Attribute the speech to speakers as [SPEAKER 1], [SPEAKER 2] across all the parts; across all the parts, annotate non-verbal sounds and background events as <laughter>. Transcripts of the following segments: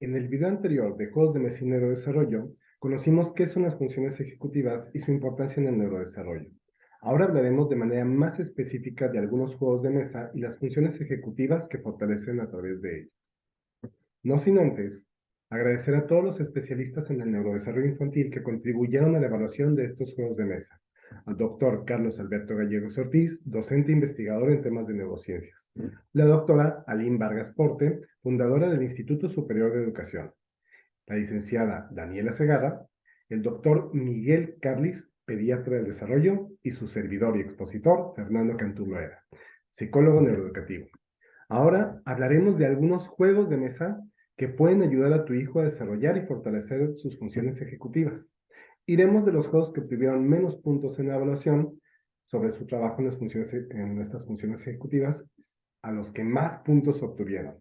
[SPEAKER 1] En el video anterior de Juegos de Mesa y Neurodesarrollo, conocimos qué son las funciones ejecutivas y su importancia en el neurodesarrollo. Ahora hablaremos de manera más específica de algunos juegos de mesa y las funciones ejecutivas que fortalecen a través de ellos. No sin antes, agradecer a todos los especialistas en el neurodesarrollo infantil que contribuyeron a la evaluación de estos juegos de mesa. Al doctor Carlos Alberto Gallegos Ortiz, docente investigador en temas de neurociencias. La doctora Aline Vargas Porte, fundadora del Instituto Superior de Educación. La licenciada Daniela Segarra, el doctor Miguel Carlis, pediatra del desarrollo, y su servidor y expositor, Fernando Cantuloera, psicólogo neuroeducativo. Ahora hablaremos de algunos juegos de mesa que pueden ayudar a tu hijo a desarrollar y fortalecer sus funciones ejecutivas. Iremos de los juegos que obtuvieron menos puntos en la evaluación sobre su trabajo en, las funciones, en estas funciones ejecutivas a los que más puntos obtuvieron.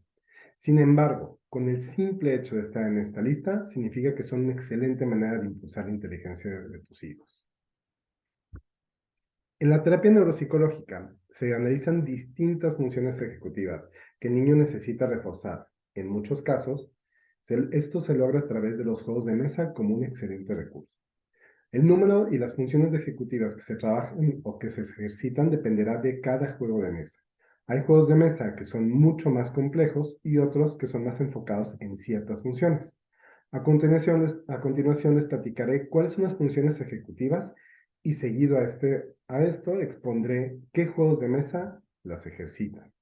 [SPEAKER 1] Sin embargo, con el simple hecho de estar en esta lista, significa que son una excelente manera de impulsar la inteligencia de, tus hijos. En la terapia neuropsicológica se analizan distintas funciones ejecutivas que el niño necesita reforzar. En muchos casos, esto se logra a través de los juegos de mesa como un excelente recurso. El número y las funciones ejecutivas que se trabajan o que se ejercitan dependerá de cada juego de mesa. Hay juegos de mesa que son mucho más complejos y otros que son más enfocados en ciertas funciones. A continuación, les, a continuación les platicaré cuáles son las funciones ejecutivas y seguido a, este, a esto expondré qué juegos de mesa las ejercitan.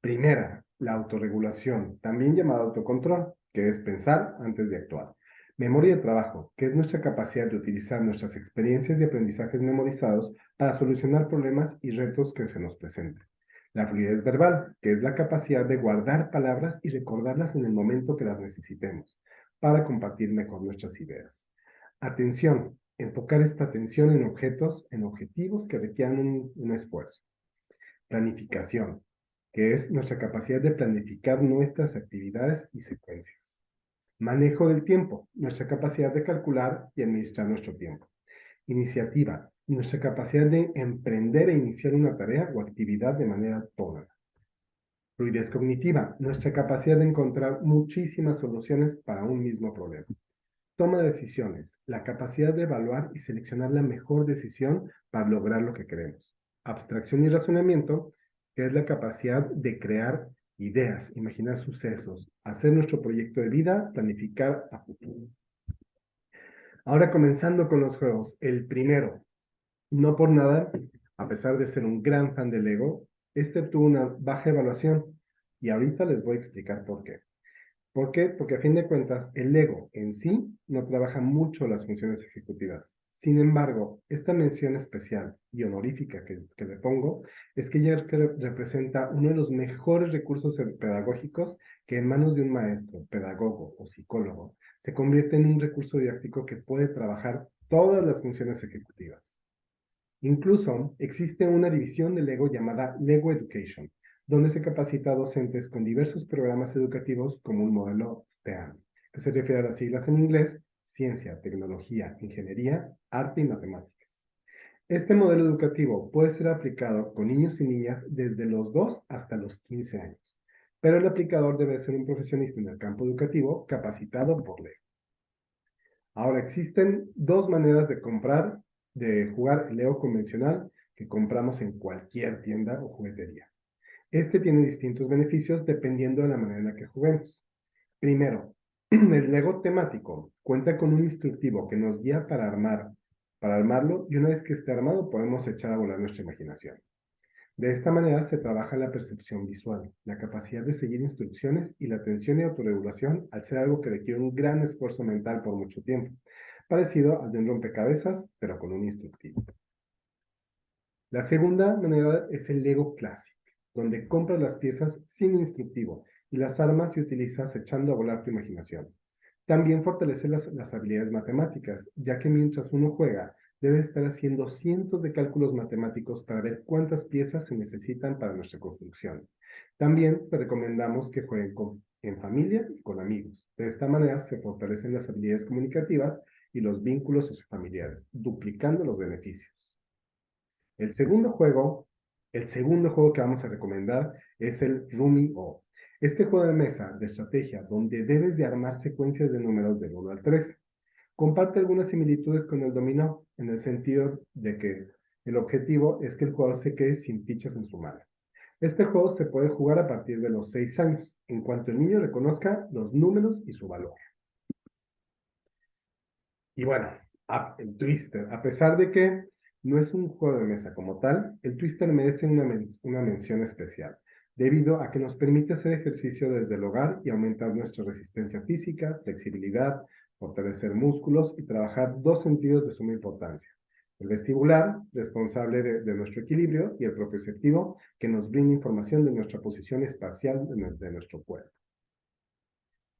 [SPEAKER 1] Primera, la autorregulación, también llamada autocontrol, que es pensar antes de actuar. Memoria de trabajo, que es nuestra capacidad de utilizar nuestras experiencias y aprendizajes memorizados para solucionar problemas y retos que se nos presenten. La fluidez verbal, que es la capacidad de guardar palabras y recordarlas en el momento que las necesitemos, para compartir mejor nuestras ideas. Atención, enfocar esta atención en objetos, en objetivos que requieran un, un esfuerzo. Planificación, que es nuestra capacidad de planificar nuestras actividades y secuencias. Manejo del tiempo, nuestra capacidad de calcular y administrar nuestro tiempo. Iniciativa, nuestra capacidad de emprender e iniciar una tarea o actividad de manera autónoma. Fluidez cognitiva, nuestra capacidad de encontrar muchísimas soluciones para un mismo problema. Toma de decisiones, la capacidad de evaluar y seleccionar la mejor decisión para lograr lo que queremos. Abstracción y razonamiento, que es la capacidad de crear ideas, imaginar sucesos, hacer nuestro proyecto de vida, planificar a futuro. Ahora comenzando con los juegos. El primero, no por nada, a pesar de ser un gran fan del Lego, este tuvo una baja evaluación y ahorita les voy a explicar por qué. ¿Por qué? Porque a fin de cuentas el Lego en sí no trabaja mucho las funciones ejecutivas. Sin embargo, esta mención especial y honorífica que, que le pongo es que ella representa uno de los mejores recursos pedagógicos que en manos de un maestro, pedagogo o psicólogo se convierte en un recurso didáctico que puede trabajar todas las funciones ejecutivas. Incluso existe una división de Lego llamada Lego Education, donde se capacita a docentes con diversos programas educativos como un modelo STEAM, que se refiere a las siglas en inglés, ciencia, tecnología, ingeniería, arte y matemáticas. Este modelo educativo puede ser aplicado con niños y niñas desde los 2 hasta los 15 años, pero el aplicador debe ser un profesionista en el campo educativo capacitado por Lego. Ahora, existen dos maneras de comprar de jugar el Lego convencional que compramos en cualquier tienda o juguetería. Este tiene distintos beneficios dependiendo de la manera en la que juguemos. Primero, <clears throat> el Lego temático cuenta con un instructivo que nos guía para armar, para armarlo y una vez que esté armado podemos echar a volar nuestra imaginación. De esta manera se trabaja la percepción visual, la capacidad de seguir instrucciones y la atención y autorregulación al ser algo que requiere un gran esfuerzo mental por mucho tiempo parecido al de un rompecabezas, pero con un instructivo. La segunda manera es el Lego Classic, donde compras las piezas sin instructivo y las armas y utilizas echando a volar tu imaginación. También fortalece las, habilidades matemáticas, ya que mientras uno juega, debe estar haciendo cientos de cálculos matemáticos para ver cuántas piezas se necesitan para nuestra construcción. También te recomendamos que jueguen en familia y con amigos. De esta manera se fortalecen las habilidades comunicativas y los vínculos sociofamiliares, duplicando los beneficios. El segundo juego, el segundo juego que vamos a recomendar es el Rumi O. Este juego de mesa de estrategia, donde debes de armar secuencias de números del 1 al 3, comparte algunas similitudes con el dominó, en el sentido de que el objetivo es que el jugador se quede sin fichas en su mano. Este juego se puede jugar a partir de los 6 años, en cuanto el niño reconozca los números y su valor. Y bueno, el Twister, a pesar de que no es un juego de mesa como tal, el Twister merece una, una mención especial, debido a que nos permite hacer ejercicio desde el hogar y aumentar nuestra resistencia física, flexibilidad, fortalecer músculos y trabajar dos sentidos de suma importancia, el vestibular, responsable de, nuestro equilibrio, y el propioceptivo, que nos brinda información de nuestra posición espacial de, nuestro cuerpo.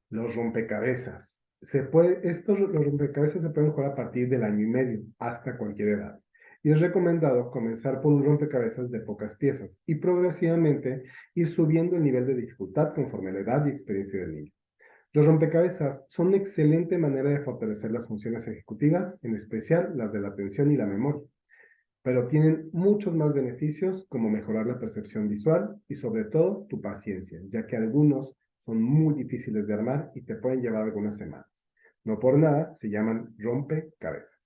[SPEAKER 1] Los rompecabezas. Se puede, estos los rompecabezas se pueden jugar a partir del año y medio, hasta cualquier edad. Y es recomendado comenzar por un rompecabezas de pocas piezas y progresivamente ir subiendo el nivel de dificultad conforme a la edad y experiencia del niño. Los rompecabezas son una excelente manera de fortalecer las funciones ejecutivas, en especial las de la atención y la memoria, pero tienen muchos más beneficios como mejorar la percepción visual y sobre todo tu paciencia, ya que algunos son muy difíciles de armar y te pueden llevar algunas semanas. No por nada se llaman rompecabezas.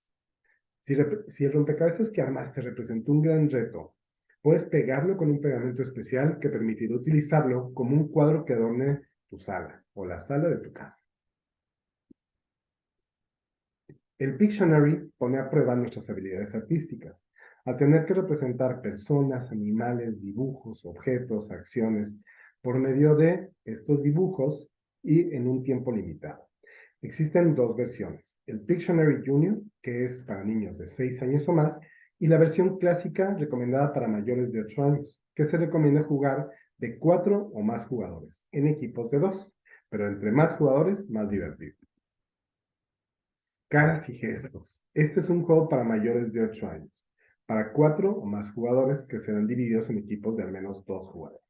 [SPEAKER 1] Si, el rompecabezas que armaste representó un gran reto, puedes pegarlo con un pegamento especial que permitirá utilizarlo como un cuadro que adorne tu sala o la sala de tu casa. El Pictionary pone a prueba nuestras habilidades artísticas, al tener que representar personas, animales, dibujos, objetos, acciones, por medio de estos dibujos y en un tiempo limitado. Existen dos versiones, el Pictionary Junior, que es para niños de 6 años o más, y la versión clásica recomendada para mayores de 8 años, que se recomienda jugar de cuatro o más jugadores, en equipos de dos, pero entre más jugadores, más divertido. Caras y gestos. Este es un juego para mayores de 8 años, para cuatro o más jugadores que serán divididos en equipos de al menos dos jugadores.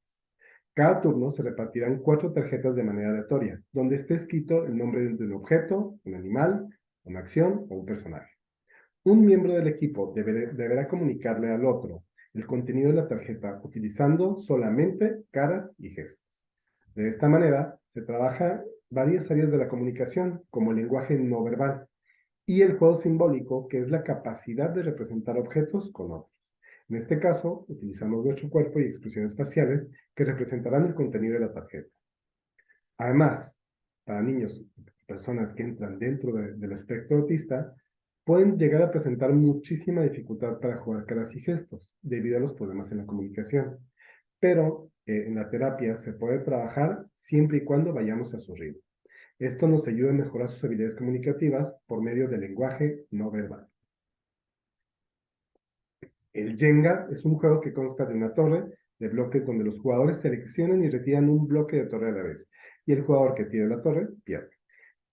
[SPEAKER 1] Cada turno se repartirán cuatro tarjetas de manera aleatoria, donde esté escrito el nombre de un objeto, un animal, una acción o un personaje. Un miembro del equipo deberá comunicarle al otro el contenido de la tarjeta utilizando solamente caras y gestos. De esta manera, se trabaja varias áreas de la comunicación, como el lenguaje no verbal, y el juego simbólico, que es la capacidad de representar objetos con otros. En este caso, utilizamos nuestro cuerpo y expresiones faciales que representarán el contenido de la tarjeta. Además, para niños y personas que entran dentro del espectro autista, pueden llegar a presentar muchísima dificultad para jugar caras y gestos, debido a los problemas en la comunicación. Pero eh, en la terapia se puede trabajar siempre y cuando vayamos a su ritmo. Esto nos ayuda a mejorar sus habilidades comunicativas por medio del lenguaje no verbal. El Jenga es un juego que consta de una torre de bloques donde los jugadores seleccionan y retiran un bloque de torre a la vez, y el jugador que tire la torre pierde.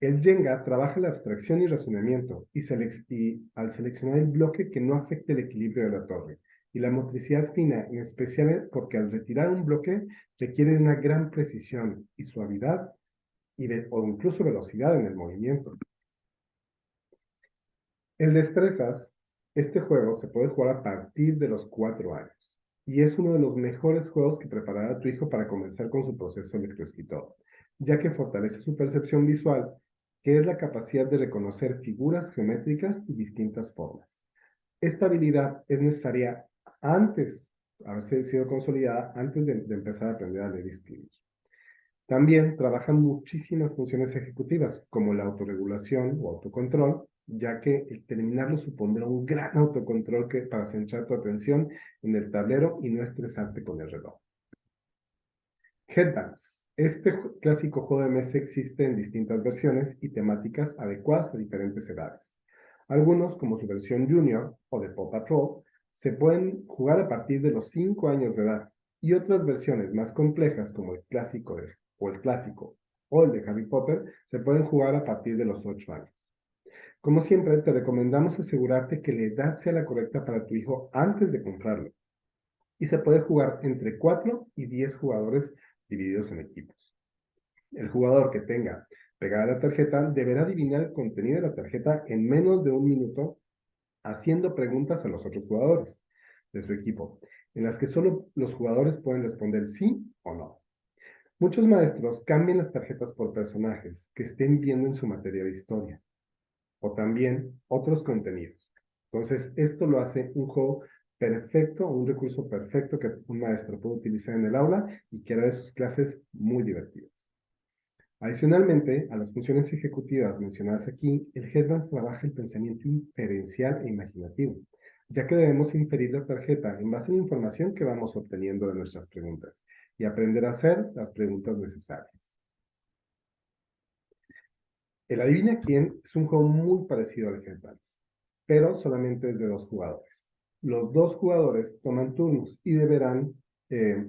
[SPEAKER 1] El Jenga trabaja la abstracción y razonamiento y, al seleccionar el bloque que no afecte el equilibrio de la torre y la motricidad fina, en especial porque al retirar un bloque requiere una gran precisión y suavidad y o incluso velocidad en el movimiento. El Destrezas, este juego se puede jugar a partir de los cuatro años y es uno de los mejores juegos que preparará a tu hijo para comenzar con su proceso electroescritor, ya que fortalece su percepción visual que es la capacidad de reconocer figuras geométricas y distintas formas. Esta habilidad es necesaria antes, haberse sido consolidada antes de, empezar a aprender a leer y escribir. También trabajan muchísimas funciones ejecutivas, como la autorregulación o autocontrol, ya que el terminarlo supondrá un gran autocontrol que, para centrar tu atención en el tablero y no estresarte con el reloj. Headbands. Este clásico juego de mesa existe en distintas versiones y temáticas adecuadas a diferentes edades. Algunos, como su versión Junior o de Pop Patrol, se pueden jugar a partir de los 5 años de edad, y otras versiones más complejas, como el clásico o el clásico o el de Harry Potter, se pueden jugar a partir de los 8 años. Como siempre, te recomendamos asegurarte que la edad sea la correcta para tu hijo antes de comprarlo. Y se puede jugar entre 4 y 10 jugadores divididos en equipos. El jugador que tenga pegada la tarjeta deberá adivinar el contenido de la tarjeta en menos de un minuto haciendo preguntas a los otros jugadores de su equipo, en las que solo los jugadores pueden responder sí o no. Muchos maestros cambian las tarjetas por personajes que estén viendo en su materia de historia o también otros contenidos. Entonces, esto lo hace un juego perfecto, un recurso perfecto que un maestro puede utilizar en el aula y que hará de sus clases muy divertidas. Adicionalmente, a las funciones ejecutivas mencionadas aquí, el Headbands trabaja el pensamiento inferencial e imaginativo, ya que debemos inferir la tarjeta en base a la información que vamos obteniendo de nuestras preguntas y aprender a hacer las preguntas necesarias. El Adivina Quién es un juego muy parecido al Headbands, pero solamente es de dos jugadores. Los dos jugadores toman turnos y deberán eh,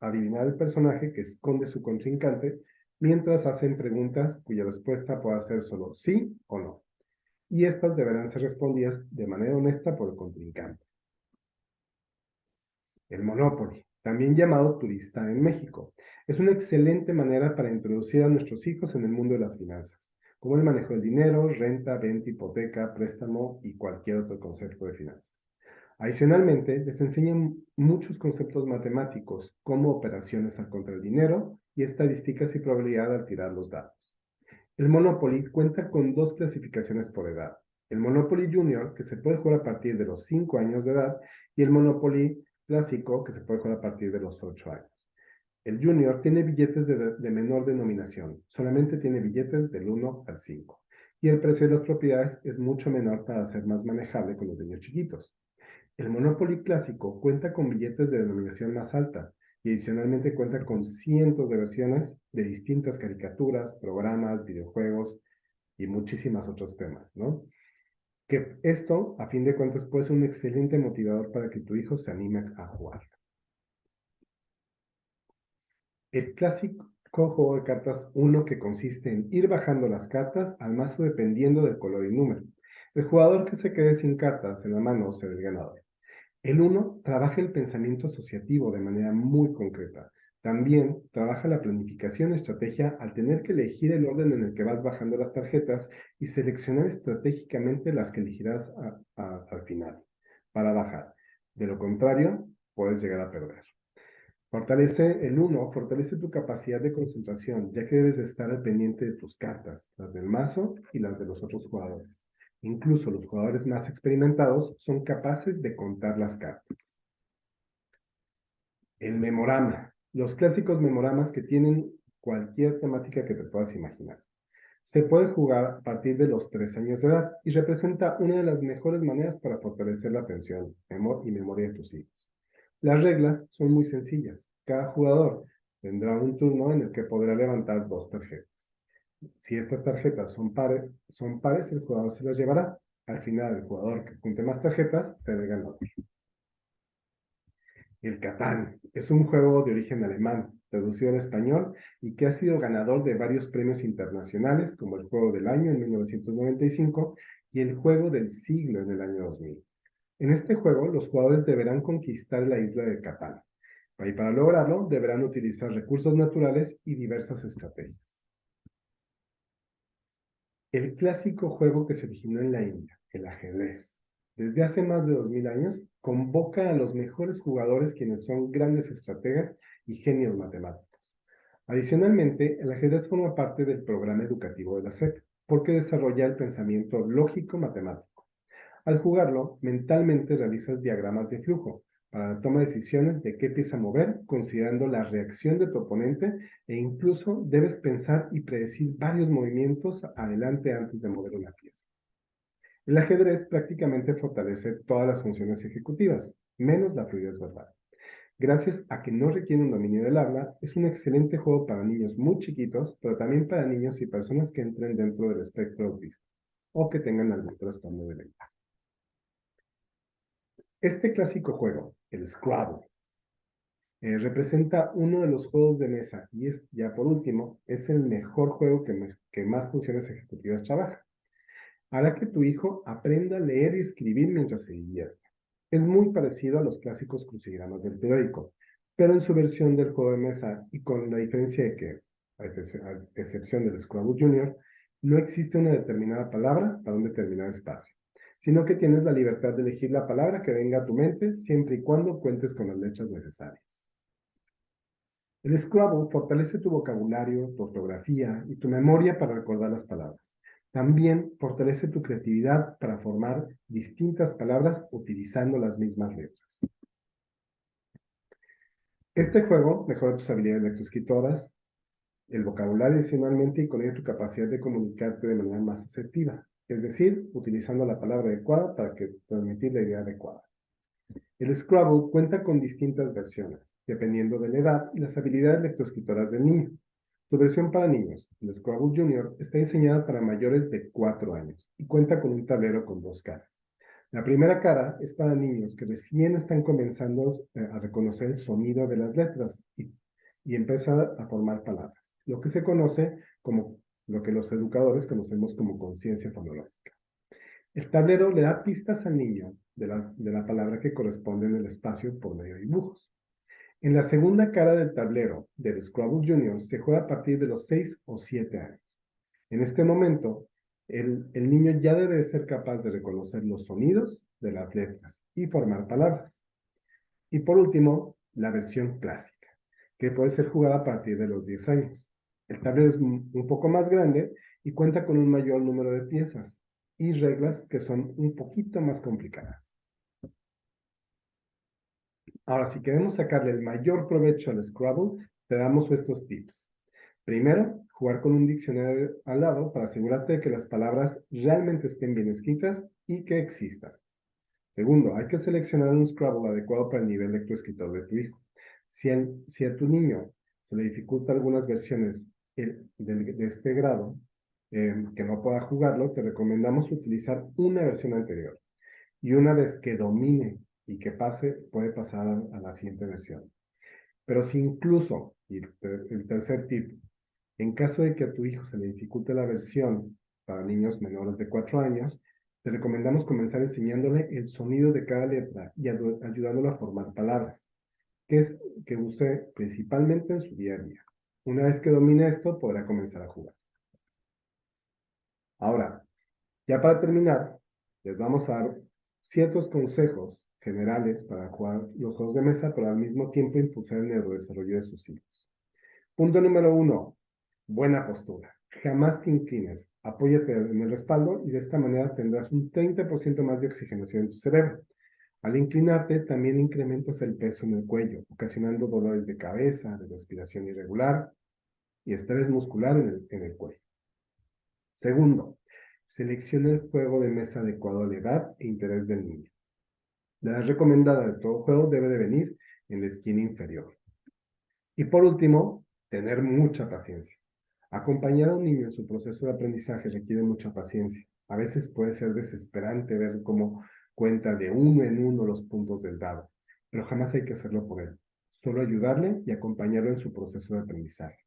[SPEAKER 1] adivinar el personaje que esconde su contrincante mientras hacen preguntas cuya respuesta pueda ser solo sí o no. Y estas deberán ser respondidas de manera honesta por el contrincante. El Monopoly, también llamado turista en México, es una excelente manera para introducir a nuestros hijos en el mundo de las finanzas, como el manejo del dinero, renta, venta, hipoteca, préstamo y cualquier otro concepto de finanzas. Adicionalmente, les enseñan muchos conceptos matemáticos, como operaciones al contra el dinero y estadísticas y probabilidad al tirar los dados. El Monopoly cuenta con dos clasificaciones por edad. El Monopoly Junior, que se puede jugar a partir de los 5 años de edad, y el Monopoly Clásico, que se puede jugar a partir de los 8 años. El Junior tiene billetes de, menor denominación, solamente tiene billetes del 1 al 5, y el precio de las propiedades es mucho menor para ser más manejable con los niños chiquitos. El Monopoly clásico cuenta con billetes de denominación más alta y adicionalmente cuenta con cientos de versiones de distintas caricaturas, programas, videojuegos y muchísimas otros temas, ¿no? Que esto, a fin de cuentas, puede ser un excelente motivador para que tu hijo se anime a jugar. El clásico juego de cartas 1 que consiste en ir bajando las cartas al mazo dependiendo del color y número. El jugador que se quede sin cartas en la mano será el ganador. El uno trabaja el pensamiento asociativo de manera muy concreta. También trabaja la planificación y estrategia al tener que elegir el orden en el que vas bajando las tarjetas y seleccionar estratégicamente las que elegirás al final para bajar. De lo contrario, puedes llegar a perder. Fortalece el uno, fortalece tu capacidad de concentración, ya que debes de estar al pendiente de tus cartas, las del mazo y las de los otros jugadores. Incluso los jugadores más experimentados son capaces de contar las cartas. El memorama. Los clásicos memoramas que tienen cualquier temática que te puedas imaginar. Se puede jugar a partir de los tres años de edad y representa una de las mejores maneras para fortalecer la atención y memoria de tus hijos. Las reglas son muy sencillas. Cada jugador tendrá un turno en el que podrá levantar dos tarjetas. Si estas tarjetas son pares, son pares, el jugador se las llevará. Al final, el jugador que junte más tarjetas será el ganador. El Catán es un juego de origen alemán, traducido al español, y que ha sido ganador de varios premios internacionales, como el Juego del Año en 1995 y el Juego del Siglo en el año 2000. En este juego, los jugadores deberán conquistar la isla de Catán, y para lograrlo deberán utilizar recursos naturales y diversas estrategias. El clásico juego que se originó en la India, el ajedrez, desde hace más de 2000 años, convoca a los mejores jugadores quienes son grandes estrategas y genios matemáticos. Adicionalmente, el ajedrez forma parte del programa educativo de la SEP, porque desarrolla el pensamiento lógico-matemático. Al jugarlo, mentalmente realizas diagramas de flujo, para la toma de decisiones de qué pieza mover, considerando la reacción de tu oponente e incluso debes pensar y predecir varios movimientos adelante antes de mover una pieza. El ajedrez prácticamente fortalece todas las funciones ejecutivas, menos la fluidez verbal. Gracias a que no requiere un dominio del habla, es un excelente juego para niños muy chiquitos, pero también para niños y personas que entren dentro del espectro autista o que tengan algún trastorno de lenguaje. Este clásico juego, el Scrabble, eh, representa uno de los juegos de mesa y es, ya por último, es el mejor juego que, que más funciones ejecutivas trabaja. Hará que tu hijo aprenda a leer y escribir mientras se divierte. Es muy parecido a los clásicos crucigramas del periódico, pero en su versión del juego de mesa y con la diferencia de que, a excepción del Scrabble Junior, no existe una determinada palabra para un determinado espacio sino que tienes la libertad de elegir la palabra que venga a tu mente siempre y cuando cuentes con las letras necesarias. El Scrabble fortalece tu vocabulario, tu ortografía y tu memoria para recordar las palabras. También fortalece tu creatividad para formar distintas palabras utilizando las mismas letras. Este juego mejora tus habilidades lectoescritoras, el vocabulario adicionalmente y con ello tu capacidad de comunicarte de manera más asertiva, es decir, utilizando la palabra adecuada para que transmitir la idea adecuada. El Scrabble cuenta con distintas versiones, dependiendo de la edad y las habilidades lectoescritoras del niño. Su versión para niños, el Scrabble Junior, está diseñada para mayores de 4 años y cuenta con un tablero con dos caras. La primera cara es para niños que recién están comenzando eh, a reconocer el sonido de las letras y, y empezar a formar palabras, lo que se conoce como lo que los educadores conocemos como conciencia fonológica. El tablero le da pistas al niño de la, de la palabra que corresponde en el espacio por medio de dibujos. En la segunda cara del tablero del Scrabble Junior se juega a partir de los 6 o 7 años. En este momento, el, niño ya debe ser capaz de reconocer los sonidos de las letras y formar palabras. Y por último, la versión clásica, que puede ser jugada a partir de los 10 años. El tablero es un poco más grande y cuenta con un mayor número de piezas y reglas que son un poquito más complicadas. Ahora, si queremos sacarle el mayor provecho al Scrabble, te damos estos tips. Primero, jugar con un diccionario al lado para asegurarte de que las palabras realmente estén bien escritas y que existan. Segundo, hay que seleccionar un Scrabble adecuado para el nivel lectoescritor de tu hijo. Si, a tu niño se le dificulta algunas versiones de, este grado, em, que no pueda jugarlo, te recomendamos utilizar una versión anterior. Y una vez que domine y que pase, puede pasar a, la siguiente versión. Pero si incluso, y el tercer tip, en caso de que a tu hijo se le dificulte la versión para niños menores de 4 años, te recomendamos comenzar enseñándole el sonido de cada letra y ayudándolo a formar palabras, que es que use principalmente en su día a día. Una vez que domine esto, podrá comenzar a jugar. Ahora, ya para terminar, les vamos a dar ciertos consejos generales para jugar los juegos de mesa, pero al mismo tiempo impulsar el neurodesarrollo de sus hijos. Punto número uno, buena postura. Jamás te inclines, apóyate en el respaldo y de esta manera tendrás un 30% más de oxigenación en tu cerebro. Al inclinarte, también incrementas el peso en el cuello, ocasionando dolores de cabeza, de respiración irregular y estrés muscular en el, en el cuello. Segundo, selecciona el juego de mesa adecuado a la edad e interés del niño. La recomendada de todo juego debe de venir en la esquina inferior. Y por último, tener mucha paciencia. Acompañar a un niño en su proceso de aprendizaje requiere mucha paciencia. A veces puede ser desesperante ver cómo cuenta de uno en uno los puntos del dado, pero jamás hay que hacerlo por él. Solo ayudarle y acompañarlo en su proceso de aprendizaje.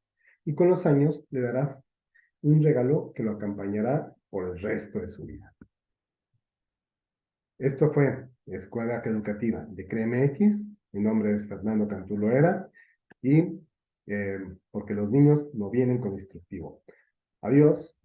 [SPEAKER 1] Y con los años le darás un regalo que lo acompañará por el resto de su vida. Esto fue Escuela Educativa de CREMX. Mi nombre es Fernando Cantulo Era y eh, porque los niños no vienen con instructivo. Adiós.